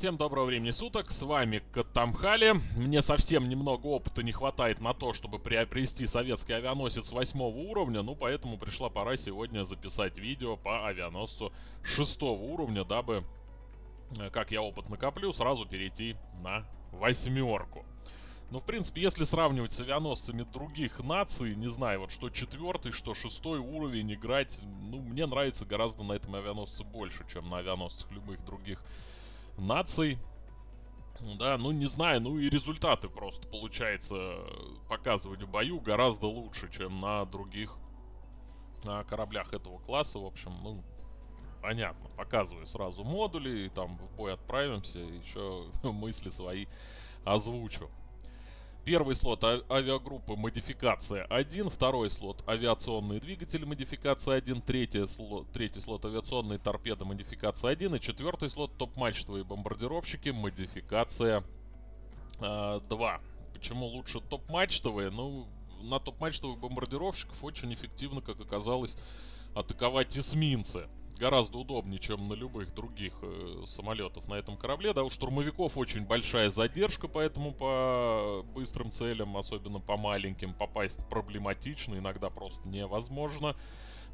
Всем доброго времени суток, с вами Катамхали. Мне совсем немного опыта не хватает на то, чтобы приобрести советский авианосец восьмого уровня, ну поэтому пришла пора сегодня записать видео по авианосцу шестого уровня, дабы, э, как я опыт накоплю, сразу перейти на восьмерку. Ну, в принципе, если сравнивать с авианосцами других наций, не знаю, вот что четвертый, что шестой уровень играть, ну, мне нравится гораздо на этом авианосце больше, чем на авианосцах любых других наций. Да, ну не знаю, ну и результаты просто получается показывать в бою гораздо лучше, чем на других на кораблях этого класса. В общем, ну, понятно. Показываю сразу модули, и там в бой отправимся, еще мысли свои озвучу. Первый слот а авиагруппы модификация 1, второй слот авиационные двигатели модификация 1, третий слот, третий слот авиационные торпеды модификация 1 и четвертый слот топ-мачтовые бомбардировщики модификация э, 2. Почему лучше топ-мачтовые? Ну, на топ-мачтовых бомбардировщиков очень эффективно, как оказалось, атаковать эсминцы гораздо удобнее, чем на любых других э, самолетов на этом корабле. Да, у штурмовиков очень большая задержка, поэтому по быстрым целям, особенно по маленьким, попасть проблематично, иногда просто невозможно.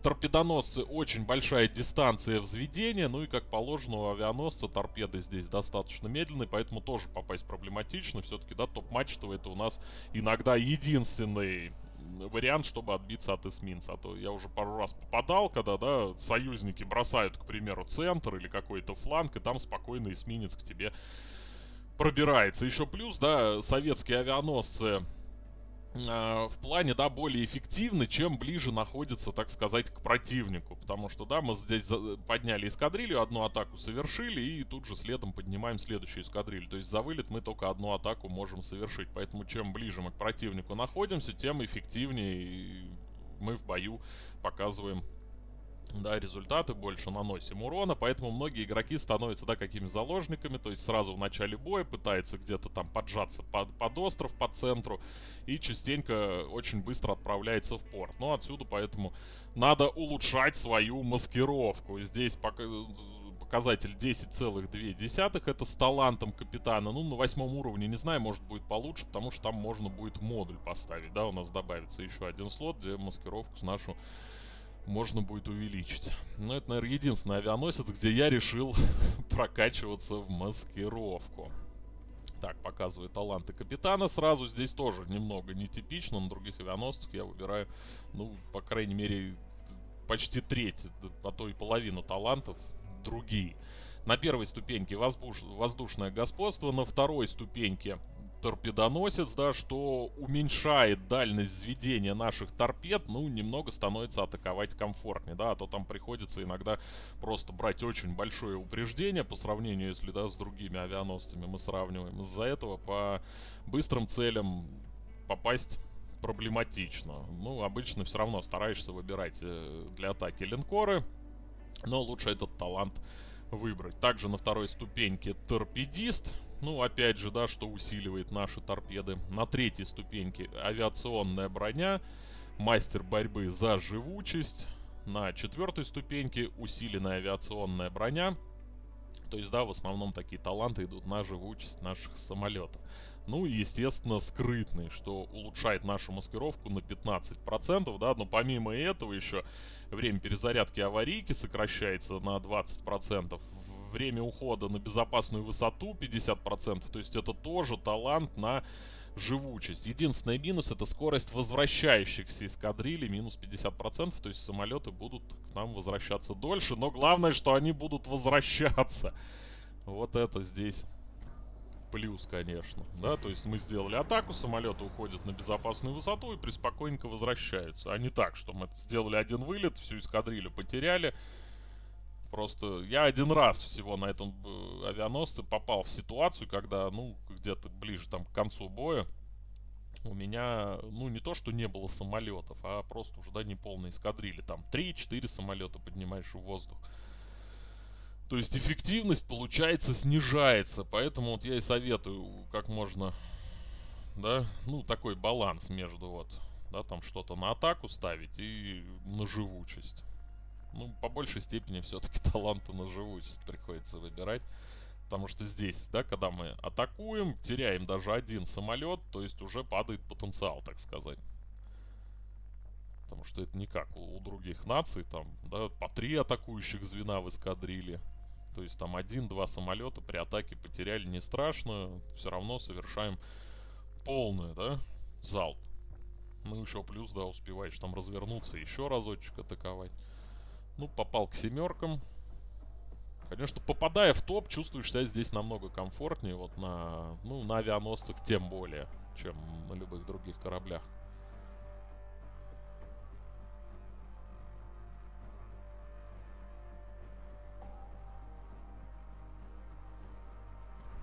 Торпедоносцы очень большая дистанция взведения, ну и как положено у авианосца торпеды здесь достаточно медленные, поэтому тоже попасть проблематично. Все-таки, да, топ-мачтовый это у нас иногда единственный вариант, чтобы отбиться от эсминца. А то я уже пару раз попадал, когда, да, союзники бросают, к примеру, центр или какой-то фланг, и там спокойно эсминец к тебе пробирается. Еще плюс, да, советские авианосцы в плане, да, более эффективны, чем ближе находится, так сказать, к противнику. Потому что, да, мы здесь подняли эскадрилью, одну атаку совершили, и тут же следом поднимаем следующую эскадрилью. То есть за вылет мы только одну атаку можем совершить. Поэтому чем ближе мы к противнику находимся, тем эффективнее мы в бою показываем да, результаты, больше наносим урона, поэтому многие игроки становятся, да, какими заложниками, то есть сразу в начале боя пытается где-то там поджаться под, под остров, по центру, и частенько очень быстро отправляется в порт. Ну, отсюда поэтому надо улучшать свою маскировку. Здесь пока показатель 10,2. Это с талантом капитана. Ну, на восьмом уровне, не знаю, может будет получше, потому что там можно будет модуль поставить. Да, у нас добавится еще один слот, где маскировку с нашу можно будет увеличить. Но это, наверное, единственный авианосец, где я решил прокачиваться в маскировку. Так, показываю таланты капитана сразу. Здесь тоже немного нетипично. На других авианосцах я выбираю, ну, по крайней мере, почти треть, а то и половину талантов другие. На первой ступеньке воздуш... воздушное господство, на второй ступеньке торпедоносец, да, что уменьшает дальность взведения наших торпед, ну, немного становится атаковать комфортнее, да, а то там приходится иногда просто брать очень большое упреждение по сравнению, если, да, с другими авианосцами мы сравниваем. Из-за этого по быстрым целям попасть проблематично. Ну, обычно все равно стараешься выбирать э, для атаки линкоры, но лучше этот талант выбрать. Также на второй ступеньке торпедист, ну, опять же, да, что усиливает наши торпеды. На третьей ступеньке авиационная броня, мастер борьбы за живучесть. На четвертой ступеньке усиленная авиационная броня. То есть, да, в основном такие таланты идут на живучесть наших самолетов. Ну и, естественно, скрытный, что улучшает нашу маскировку на 15%, да, но помимо этого еще время перезарядки аварийки сокращается на 20% время ухода на безопасную высоту 50%. То есть это тоже талант на живучесть. Единственный минус это скорость возвращающихся эскадрилей минус 50%. То есть самолеты будут к нам возвращаться дольше. Но главное, что они будут возвращаться. Вот это здесь плюс, конечно. Да, то есть мы сделали атаку, самолеты уходят на безопасную высоту и преспокойненько возвращаются. А не так, что мы сделали один вылет, всю эскадрилью потеряли. Просто я один раз всего на этом э, авианосце попал в ситуацию, когда, ну, где-то ближе там к концу боя у меня, ну, не то, что не было самолетов, а просто уже, да, не полные эскадрили. Там 3-4 самолета поднимаешь в воздух. То есть эффективность, получается, снижается. Поэтому вот я и советую как можно, да, ну, такой баланс между вот, да, там что-то на атаку ставить и на живучесть. Ну, по большей степени все-таки таланты на живучесть приходится выбирать. Потому что здесь, да, когда мы атакуем, теряем даже один самолет, то есть уже падает потенциал, так сказать. Потому что это не как у, у других наций, там, да, по три атакующих звена в эскадриле. То есть там один-два самолета при атаке потеряли, не страшно, все равно совершаем полную, да, залп. Ну еще плюс, да, успеваешь там развернуться, еще разочек атаковать. Ну, попал к семеркам. Конечно, попадая в топ, чувствуешь себя здесь намного комфортнее. Вот на, ну, на авианосцах тем более, чем на любых других кораблях.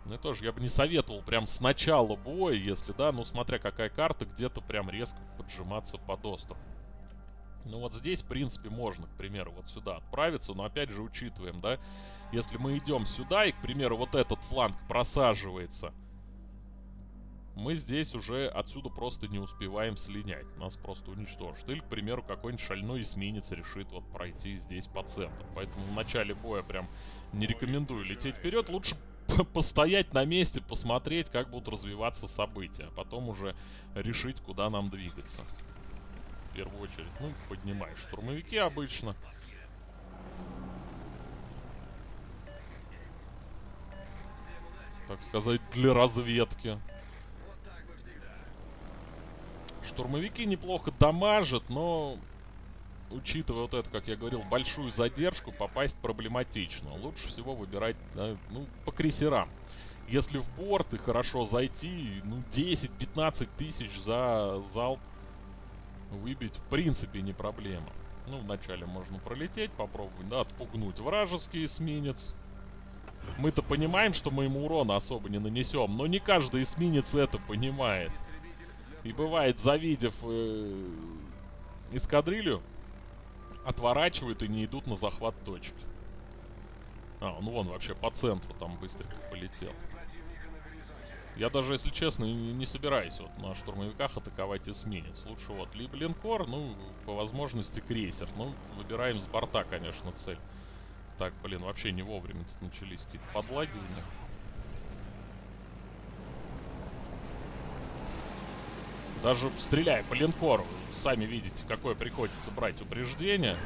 Ну, тоже я бы не советовал прям с начала боя, если, да, ну, смотря какая карта, где-то прям резко поджиматься под остров. Ну, вот здесь, в принципе, можно, к примеру, вот сюда отправиться, но, опять же, учитываем, да, если мы идем сюда, и, к примеру, вот этот фланг просаживается, мы здесь уже отсюда просто не успеваем слинять. Нас просто уничтожат. Или, к примеру, какой-нибудь шальной эсминец решит вот пройти здесь по центру. Поэтому в начале боя прям не рекомендую лететь вперед. Лучше постоять на месте, посмотреть, как будут развиваться события. А потом уже решить, куда нам двигаться. В первую очередь, ну, поднимаешь штурмовики обычно. Так сказать, для разведки. Штурмовики неплохо дамажат, но учитывая вот это, как я говорил, большую задержку, попасть проблематично. Лучше всего выбирать, ну, по крейсерам. Если в борт и хорошо зайти, ну, 10-15 тысяч за залп выбить в принципе не проблема. Ну, вначале можно пролететь, попробовать, да, отпугнуть вражеский эсминец. Мы-то понимаем, что мы ему урона особо не нанесем, но не каждый эсминец это понимает. И бывает, завидев э, эскадрилью, отворачивают и не идут на захват точки. А, ну вон вообще по центру там быстренько полетел. Я даже, если честно, не, собираюсь вот на штурмовиках атаковать эсминец. Лучше вот либо линкор, ну, по возможности крейсер. Ну, выбираем с борта, конечно, цель. Так, блин, вообще не вовремя тут начались какие-то подлаги у них. Даже стреляя по линкору, сами видите, какое приходится брать упреждение.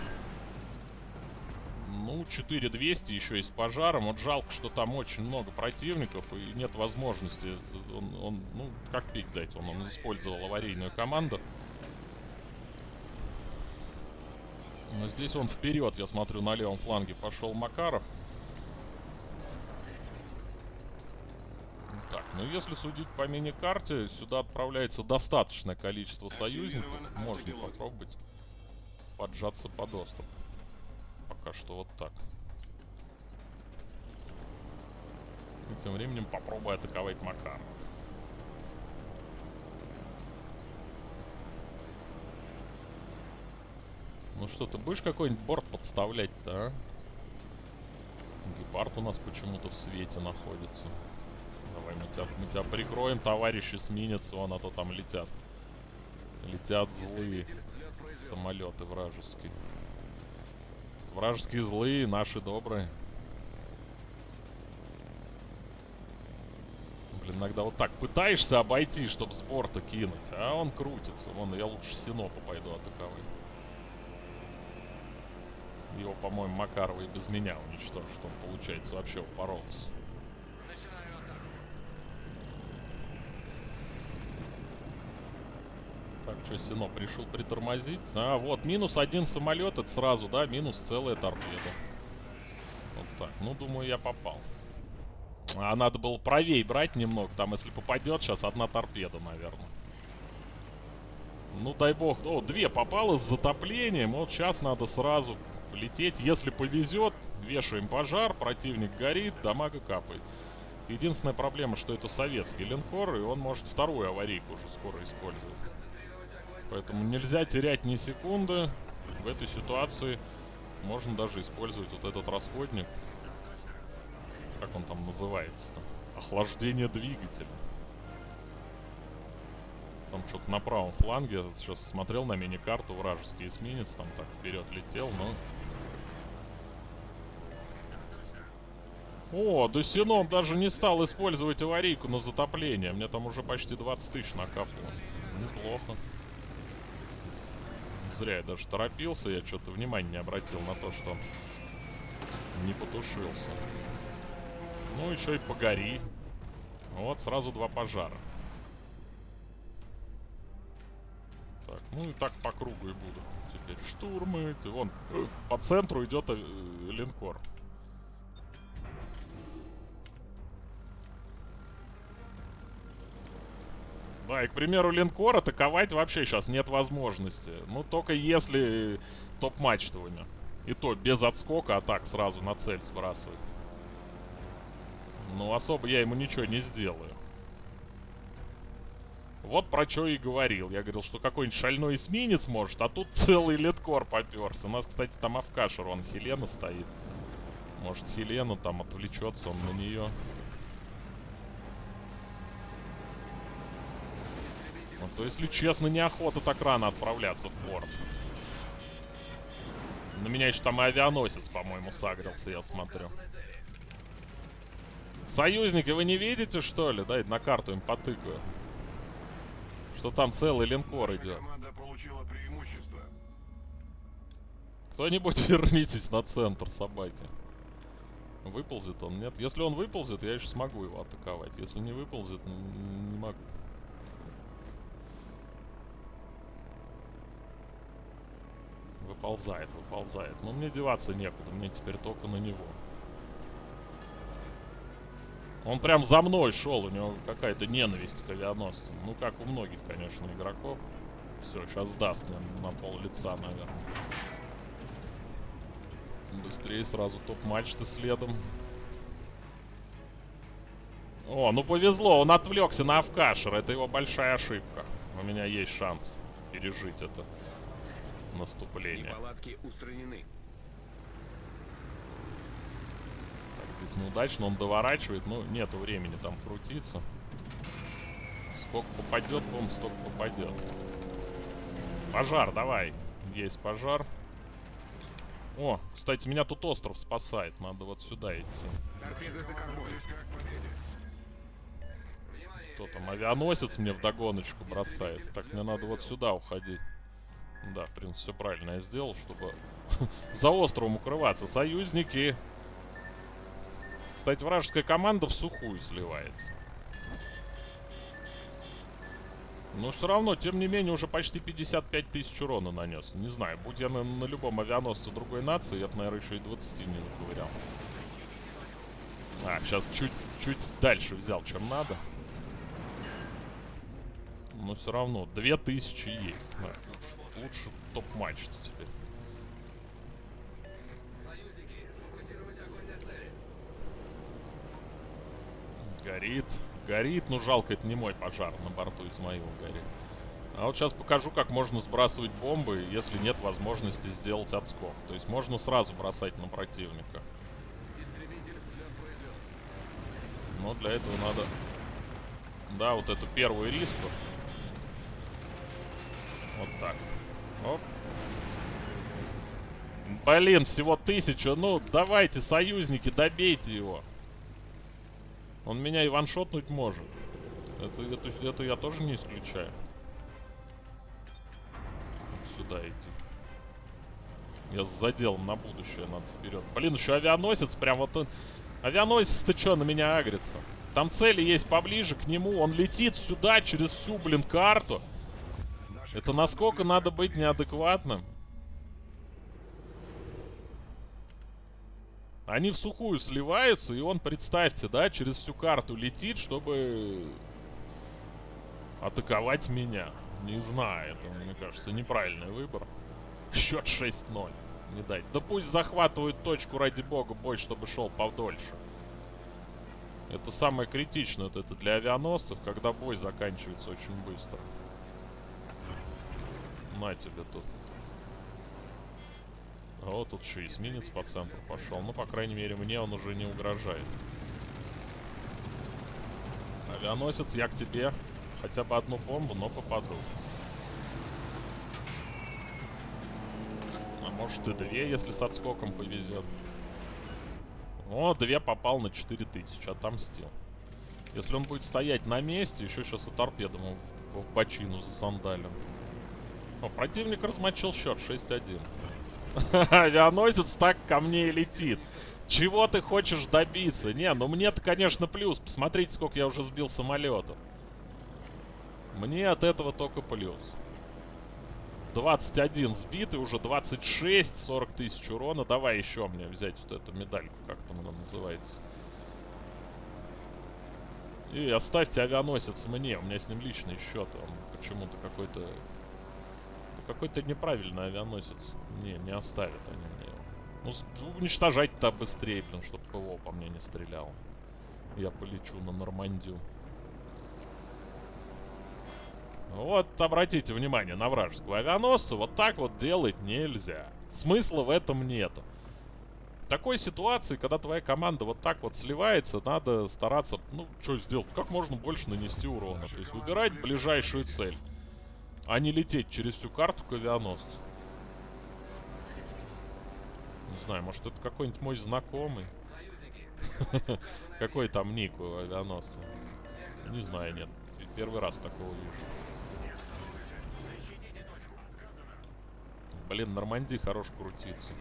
Ну, 4200 еще и с пожаром. Вот жалко, что там очень много противников и нет возможности. Он, он ну, как пик дать? Он, он использовал аварийную команду. Но здесь он вперед, я смотрю, на левом фланге пошел Макаров. Так, ну если судить по мини-карте, сюда отправляется достаточное количество союзников. Можно попробовать поджаться под остров. Пока что вот так. И тем временем попробую атаковать Макар. Ну что, ты будешь какой-нибудь борт подставлять-то, а? Гепард у нас почему-то в свете находится. Давай мы тебя, мы тебя прикроем, товарищ эсминец, вон, а то там летят. Летят злые самолеты вражеские. Вражеские злые, наши добрые. Блин, иногда вот так пытаешься обойти, чтобы с борта кинуть, а он крутится. Вон, я лучше Синопа пойду атаковать. Его, по-моему, Макарова без меня уничтожит. Он, получается, вообще упоролся. Так, что, Сино пришел притормозить? А, вот, минус один самолет, это сразу, да, минус целая торпеда. Вот так, ну, думаю, я попал. А надо было правей брать немного, там, если попадет, сейчас одна торпеда, наверное. Ну, дай бог, о, две попало с затоплением, вот сейчас надо сразу лететь. Если повезет, вешаем пожар, противник горит, дамага капает. Единственная проблема, что это советский линкор, и он может вторую аварийку уже скоро использовать. Поэтому нельзя терять ни секунды. В этой ситуации можно даже использовать вот этот расходник. Как он там называется-то? Охлаждение двигателя. Там что-то на правом фланге. Я сейчас смотрел на мини-карту вражеский эсминец. Там так вперед летел, но... О, Досином даже не стал использовать аварийку на затопление. Мне там уже почти 20 тысяч накапало. Неплохо. Зря я даже торопился, я что-то внимания не обратил на то, что не потушился. Ну, еще и погори. Вот, сразу два пожара. Так, ну и так по кругу и буду. Теперь штурмы. Вон, э, по центру идет э, линкор. Да, и, к примеру, линкор атаковать вообще сейчас нет возможности. Ну, только если топ-мачтовыми. И то без отскока, а так сразу на цель сбрасывать. Ну, особо я ему ничего не сделаю. Вот про что и говорил. Я говорил, что какой-нибудь шальной эсминец может, а тут целый литкор поперся. У нас, кстати, там Авкашер, он Хелена стоит. Может, Хелена там отвлечется он на нее. Ну, то, если честно, неохота так рано отправляться в порт. На меня еще там и авианосец, по-моему, сагрился, я смотрю. Союзники, вы не видите, что ли? Дай на карту им потыкаю. Что там целый линкор идет. Кто-нибудь вернитесь на центр собаки. Выползет он? Нет. Если он выползет, я еще смогу его атаковать. Если не выползет, не могу. Выползает, выползает. Но мне деваться некуда, мне теперь только на него. Он прям за мной шел, у него какая-то ненависть к авианосцам. Ну, как у многих, конечно, игроков. Все, сейчас даст мне на пол лица, наверное. Быстрее сразу топ-мачты следом. О, ну повезло, он отвлекся на Авкашер. Это его большая ошибка. У меня есть шанс пережить это наступление. Неполадки устранены. Так, здесь неудачно, он доворачивает, но нету времени там крутиться. Сколько попадет, по столько попадет. Пожар, давай. Есть пожар. О, кстати, меня тут остров спасает. Надо вот сюда идти. Торпеды за кормой. Кто там? Авианосец мне в догоночку бросает. Так, мне надо вот сюда уходить. Да, в принципе, все правильно я сделал, чтобы за островом укрываться. Союзники. Кстати, вражеская команда в сухую сливается. Но все равно, тем не менее, уже почти 55 тысяч урона нанес. Не знаю, будь я на, на любом авианосце другой нации, я бы, наверное, еще и 20 не наковырял. А, сейчас чуть, чуть дальше взял, чем надо. Но все равно, 2000 есть. Да лучше топ-матч теперь. Горит. Горит, но жалко, это не мой пожар. На борту Измаила горит. А вот сейчас покажу, как можно сбрасывать бомбы, если нет возможности сделать отскок. То есть можно сразу бросать на противника. Но для этого надо... Да, вот эту первую риску. Вот так. Оп. Блин, всего тысяча. Ну, давайте, союзники, добейте его. Он меня и ваншотнуть может. Это, это, это я тоже не исключаю. Сюда идти. Я с заделом на будущее надо вперед. Блин, еще авианосец прям вот он... Авианосец-то что на меня агрится? Там цели есть поближе к нему. Он летит сюда через всю, блин, карту. Это насколько надо быть неадекватным? Они в сухую сливаются, и он, представьте, да, через всю карту летит, чтобы атаковать меня. Не знаю, это, мне кажется, неправильный выбор. Счет 6-0. Не дать. Да пусть захватывают точку, ради бога, бой, чтобы шел подольше. Это самое критичное, вот это для авианосцев, когда бой заканчивается очень быстро. На тебе тут. А вот тут еще эсминец по центру пошел. Ну, по крайней мере, мне он уже не угрожает. Авианосец, я к тебе. Хотя бы одну бомбу, но попаду. А может и две, если с отскоком повезет. О, две попал на 4000, отомстил. Если он будет стоять на месте, еще сейчас и торпедом в, бочину за сандалем. О, противник размочил счет 6-1. Авианосец так ко мне и летит. Чего ты хочешь добиться? Не, ну мне-то, конечно, плюс. Посмотрите, сколько я уже сбил самолетов. Мне от этого только плюс. 21 сбитый, уже 26, 40 тысяч урона. Давай еще мне взять вот эту медальку, как там она называется. И оставьте авианосец мне, у меня с ним личный счет. Он почему-то какой-то... Какой-то неправильный авианосец. Не, не оставят они мне Ну, уничтожать-то быстрее, блин, чтобы ПВО по мне не стрелял. Я полечу на Нормандию. Вот, обратите внимание на вражеского авианосца. Вот так вот делать нельзя. Смысла в этом нету. В такой ситуации, когда твоя команда вот так вот сливается, надо стараться, ну, что сделать? Как можно больше нанести урона. То есть выбирать ближайшую цель. А не лететь через всю карту к авианосцу. Не знаю, может это какой-нибудь мой знакомый? Какой там ник у авианосца? Не знаю, нет. Первый раз такого вижу. Блин, Нормандии хорош крутится.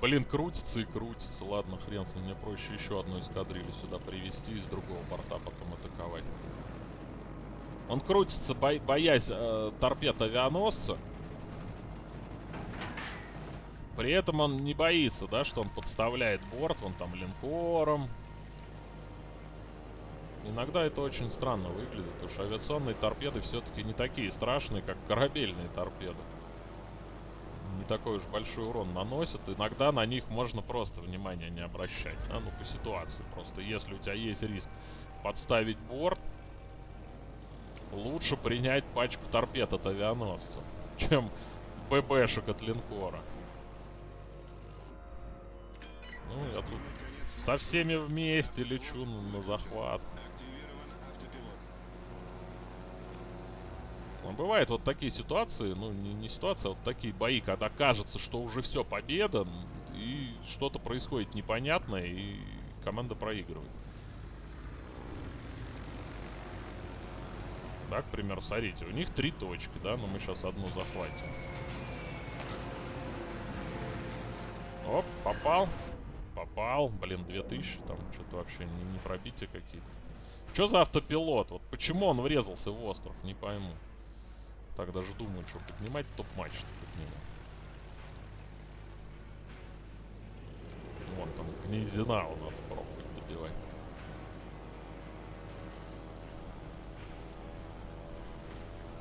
Блин, крутится и крутится. Ладно, хрен с ним. Мне проще еще одну эскадрилью сюда привести из другого борта, потом атаковать. Он крутится, бо боясь э, торпед авианосца. При этом он не боится, да, что он подставляет борт, он там линкором, Иногда это очень странно выглядит, потому что авиационные торпеды все-таки не такие страшные, как корабельные торпеды. Такой уж большой урон наносят. Иногда на них можно просто внимания не обращать. А ну по ситуации. Просто если у тебя есть риск подставить борт, лучше принять пачку торпед от авианосца, чем ББшек от линкора. Ну, я тут со всеми вместе лечу на захват. Но бывают вот такие ситуации, ну не, не ситуация, а вот такие бои, когда кажется, что уже все, победа, и что-то происходит непонятное, и команда проигрывает. Так, к примеру, смотрите, у них три точки, да, но мы сейчас одну захватим. Оп, попал. Попал. Блин, 2000, там что-то вообще не, не пробитие какие-то. Что за автопилот? Вот почему он врезался в остров, не пойму. Так даже думаю, что поднимать топ-матч подниму. Вон там Гнезинау надо пробовать добивать.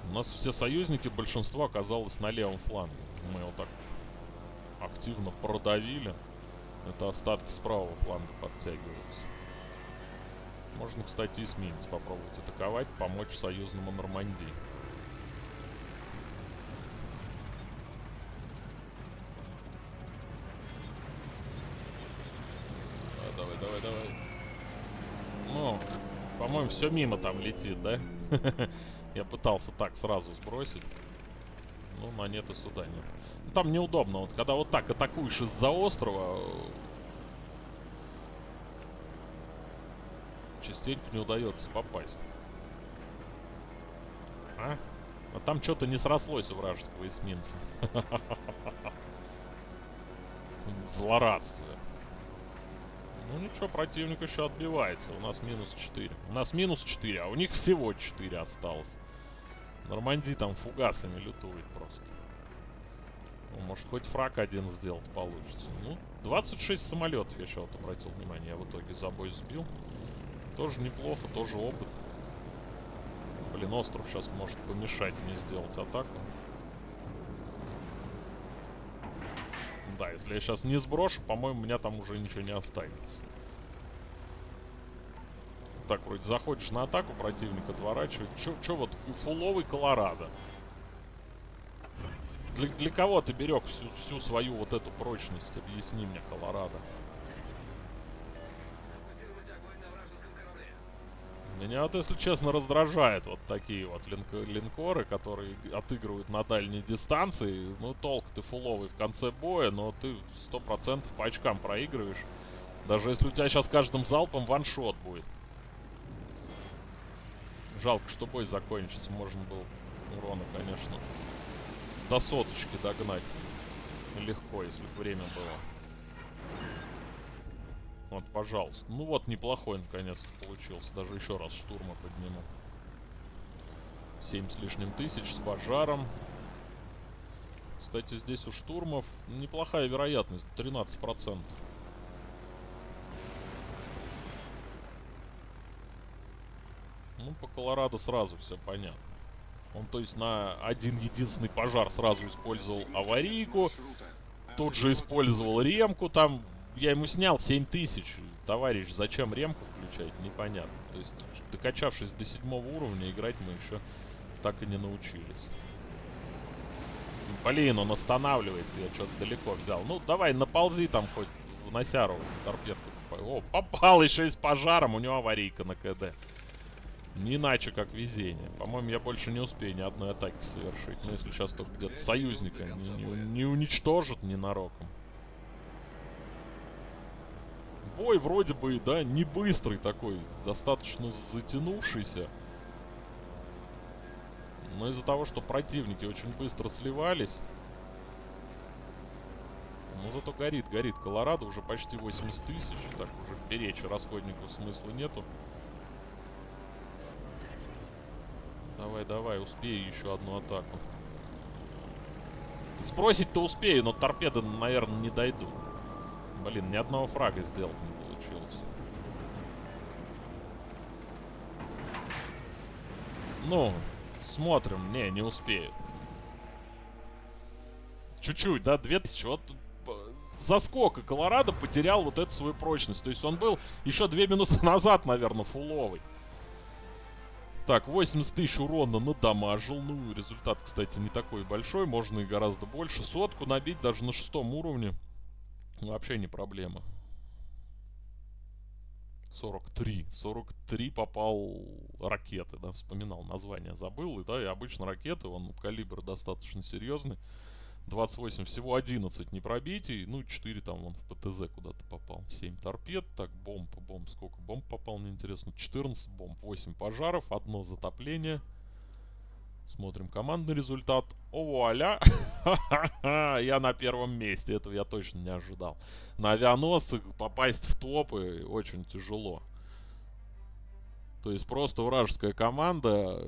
У нас все союзники, большинство оказалось на левом фланге. Мы его так активно продавили. Это остатки с правого фланга подтягиваются. Можно, кстати, эсминец попробовать атаковать, помочь союзному Нормандии. Давай, давай, давай. Ну, по-моему, все мимо там летит, да? Я пытался так сразу сбросить. Ну, монеты сюда нет. Ну, там неудобно. Вот когда вот так атакуешь из-за острова, частенько не удается попасть. А? А там что-то не срослось у вражеского эсминца. Злорадство. Ну ничего, противник еще отбивается. У нас минус 4. У нас минус 4, а у них всего 4 осталось. Нормандии там фугасами лютует просто. Ну, может, хоть фраг один сделать получится. Ну, 26 самолетов я еще вот обратил внимание. Я в итоге забой сбил. Тоже неплохо, тоже опыт. Блин, остров сейчас может помешать мне сделать атаку. Да, если я сейчас не сброшу, по-моему, меня там уже ничего не останется. Так, вроде заходишь на атаку, противник отворачивает. Чё, чё вот фуловый Колорадо? Для, для кого ты берег всю, всю свою вот эту прочность? Объясни мне, Колорадо. Меня вот, если честно, раздражает вот такие вот линк линкоры, которые отыгрывают на дальней дистанции. Ну, толк ты фуловый в конце боя, но ты сто процентов по очкам проигрываешь. Даже если у тебя сейчас каждым залпом ваншот будет. Жалко, что бой закончится. Можно было урона, конечно, до соточки догнать. Легко, если бы время было. Вот, пожалуйста. Ну вот, неплохой наконец-то получился. Даже еще раз штурма подниму. 7 с лишним тысяч с пожаром. Кстати, здесь у штурмов неплохая вероятность. 13%. Ну, по Колорадо сразу все понятно. Он, то есть, на один единственный пожар сразу использовал аварийку. Тут же использовал ремку. Там я ему снял 7000. Товарищ, зачем ремку включать, непонятно. То есть, докачавшись до седьмого уровня, играть мы еще так и не научились. Блин, он останавливается, я что-то далеко взял. Ну, давай, наползи там хоть в Носяру торпедку. О, попал еще и с пожаром, у него аварийка на КД. Не иначе, как везение. По-моему, я больше не успею ни одной атаки совершить. Но если сейчас только где-то союзника не, не, не уничтожит ненароком. Бой вроде бы, да, не быстрый такой. Достаточно затянувшийся. Но из-за того, что противники очень быстро сливались... Ну, зато горит, горит. Колорадо уже почти 80 тысяч. Так, уже беречь расходнику смысла нету. Давай, давай, успею еще одну атаку. Сбросить-то успею, но торпеды, наверное, не дойдут. Блин, ни одного фрага сделать не получилось. Ну, смотрим. Не, не успею. Чуть-чуть, да, 2000. Вот заскок, и Колорадо потерял вот эту свою прочность. То есть он был еще две минуты назад, наверное, фуловый. Так, 80 тысяч урона надамажил. Ну, результат, кстати, не такой большой. Можно и гораздо больше. Сотку набить даже на шестом уровне. Вообще не проблема. 43. 43 попал ракеты, да, вспоминал название, забыл. И, да, и обычно ракеты, он калибр достаточно серьезный. 28, всего 11 не пробитий. Ну, 4 там он в ПТЗ куда-то попал. 7 торпед. Так, бомб, бомб, сколько бомб попал, мне интересно. 14 бомб, 8 пожаров, одно затопление. Смотрим командный результат. О, вуаля! я на первом месте. Этого я точно не ожидал. На авианосцах попасть в топы очень тяжело. То есть просто вражеская команда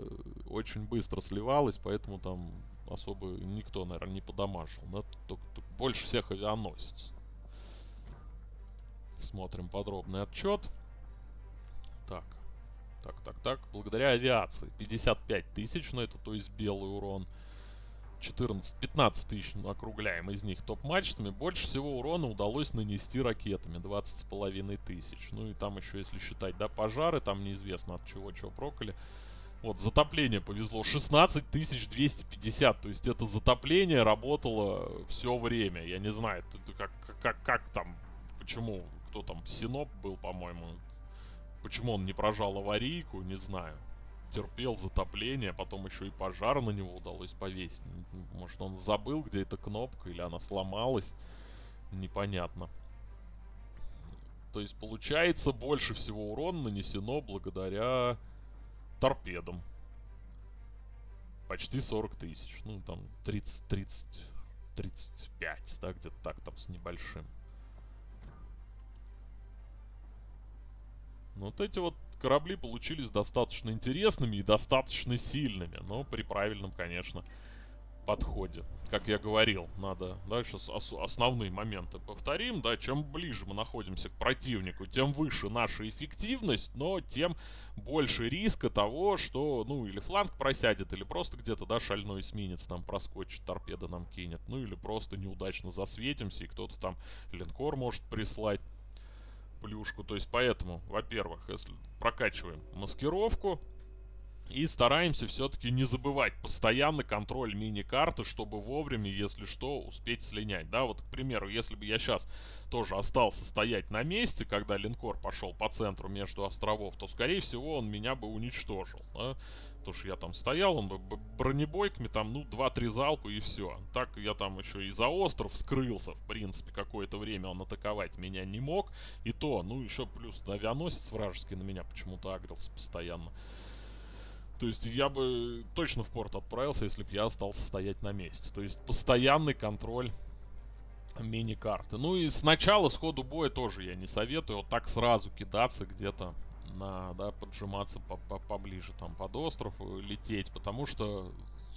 очень быстро сливалась, поэтому там особо никто, наверное, не подамажил. Да? Только, только больше всех авианосец. Смотрим подробный отчет. Так. Так, так, так. Благодаря авиации. 55 тысяч, но это то есть белый урон. 14-15 тысяч округляем из них топ-мачтами. Больше всего урона удалось нанести ракетами. 20 с половиной тысяч. Ну и там еще, если считать, да, пожары, там неизвестно от чего, чего проколи. Вот, затопление повезло. 16 250. То есть это затопление работало все время. Я не знаю, как, как, как там, почему, кто там, Синоп был, по-моему. Почему он не прожал аварийку, не знаю. Терпел затопление, потом еще и пожар на него удалось повесить. Может он забыл, где эта кнопка, или она сломалась. Непонятно. То есть получается больше всего урона нанесено благодаря торпедом. Почти 40 тысяч. Ну, там 30, 30, 35, да, где-то так там с небольшим. Вот эти вот корабли получились достаточно интересными и достаточно сильными. Но при правильном, конечно, подходе. Как я говорил, надо дальше ос основные моменты повторим. Да, чем ближе мы находимся к противнику, тем выше наша эффективность, но тем больше риска того, что, ну, или фланг просядет, или просто где-то, да, шальной эсминец там проскочит, торпеда нам кинет. Ну, или просто неудачно засветимся, и кто-то там линкор может прислать плюшку. То есть, поэтому, во-первых, если прокачиваем маскировку, И стараемся все-таки не забывать постоянно контроль мини-карты, чтобы вовремя, если что, успеть слинять. Да, вот, к примеру, если бы я сейчас тоже остался стоять на месте, когда линкор пошел по центру между островов, то, скорее всего, он меня бы уничтожил. Да? Потому что я там стоял, он бы бронебойками там, ну, 2-3 залпа и все. Так я там еще и за остров скрылся, в принципе, какое-то время он атаковать меня не мог. И то, ну, еще плюс авианосец вражеский на меня почему-то агрился постоянно. То есть я бы точно в порт отправился, если бы я остался стоять на месте. То есть постоянный контроль мини-карты. Ну и сначала, сходу боя тоже я не советую вот так сразу кидаться где-то на, да, поджиматься по -по поближе там под остров, лететь, потому что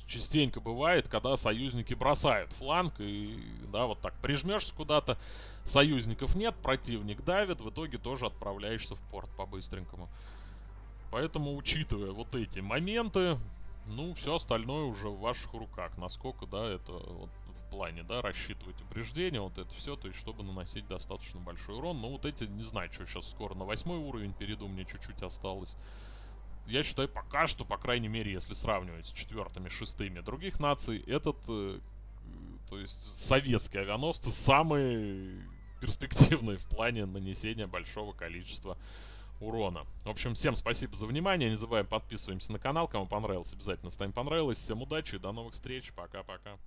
частенько бывает, когда союзники бросают фланг и, да, вот так прижмешься куда-то, союзников нет, противник давит, в итоге тоже отправляешься в порт по-быстренькому. Поэтому, учитывая вот эти моменты, ну, все остальное уже в ваших руках. Насколько, да, это вот в плане, да, рассчитывать упреждения, вот это все, то есть, чтобы наносить достаточно большой урон. Ну, вот эти, не знаю, что сейчас скоро на восьмой уровень перейду, мне чуть-чуть осталось. Я считаю, пока что, по крайней мере, если сравнивать с четвертыми, шестыми других наций, этот, э, то есть, советские авианосцы самые перспективные в плане нанесения большого количества урона. В общем, всем спасибо за внимание. Не забываем подписываемся на канал. Кому понравилось, обязательно ставим понравилось. Всем удачи до новых встреч. Пока-пока.